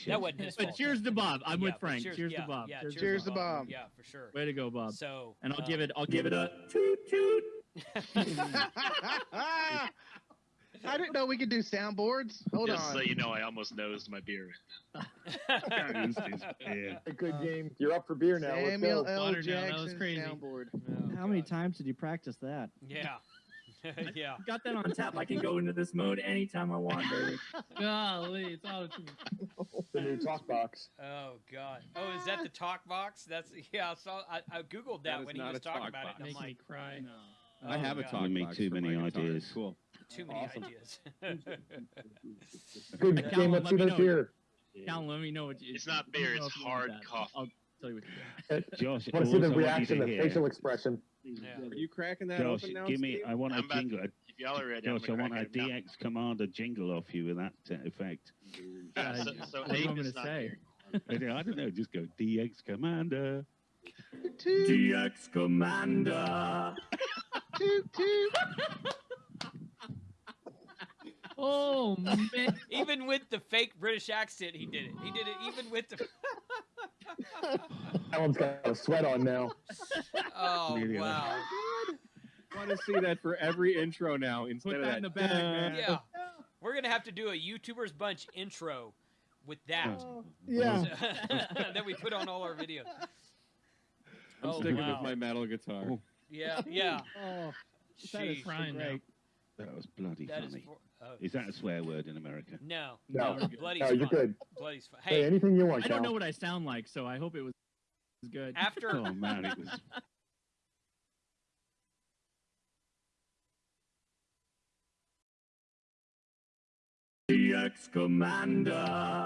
shit. that wasn't his But cheers to Bob. I'm Yeah, with Frank. Cheers, Cheers yeah, to Bob. Yeah, Cheers, Cheers to Bob. Yeah, for sure. Way to go, Bob. So, and I'll uh, give it. I'll give it a toot toot. I didn't know we could do soundboards. Hold Just on. so you know, I almost nosed my beer. Used his beer. A good Uh, game. You're up for beer now. Let's Samuel. L. Water down, that was crazy. soundboard. oh, How many times did you practice that? Yeah. yeah. Got that on tap. I can go into this mode anytime I want, baby. Golly, it's all too. The new talk box. Oh God. Oh, is that the talk box? That's yeah. I saw. I, I googled that, That is when he was talking about box. it. And I'm Make me like, cry. oh, I have a oh, God. talk You make box too for many ideas. Cool. Too many Awesome. ideas. Good Calvin, game. Let's see me those know. beer. Calvin, let me know what you. It's not beer, it's if you want hard that. coffee. I'll tell you what you. Josh, I want to see the reaction, you the facial expression. Yeah. Are you cracking that Josh, open now, give me. Steve? I want I'm a about to- jingle. If y'all are ready, I'm Josh, I want a crack it now. DX Commander jingle off you with that uh, effect. Yeah, so, so what do you Abe want me is to say? I don't I don't know. Just go DX Commander. Toot, DX Commander. toot, toot. Oh man! Even with the fake British accent, he did it. He did it even with the. That one's got a sweat on now. Oh Really? wow. I want to see that for every intro now instead Put of that in the that. bag, man. Yeah. We're gonna have to do a YouTubers Bunch intro with that. Oh, yeah. that we put on all our videos. I'm Oh, sticking wow. with my metal guitar. Oh. Yeah, yeah. Oh, that is Sheesh. so great. That was bloody That is funny. for, oh, Is that a swear word in America? no, No. Bloody's No, fun. you're good. Bloody's fun. Hey, Hey, anything you want, I don't Cal. know what I sound like, so I hope it was good. after Oh man, it was. DX Commander.